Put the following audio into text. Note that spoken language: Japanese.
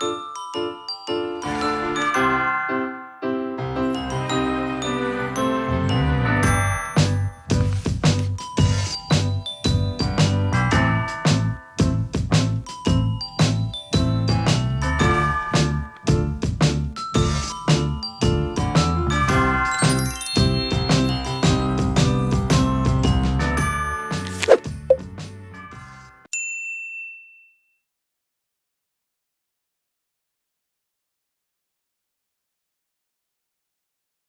あ!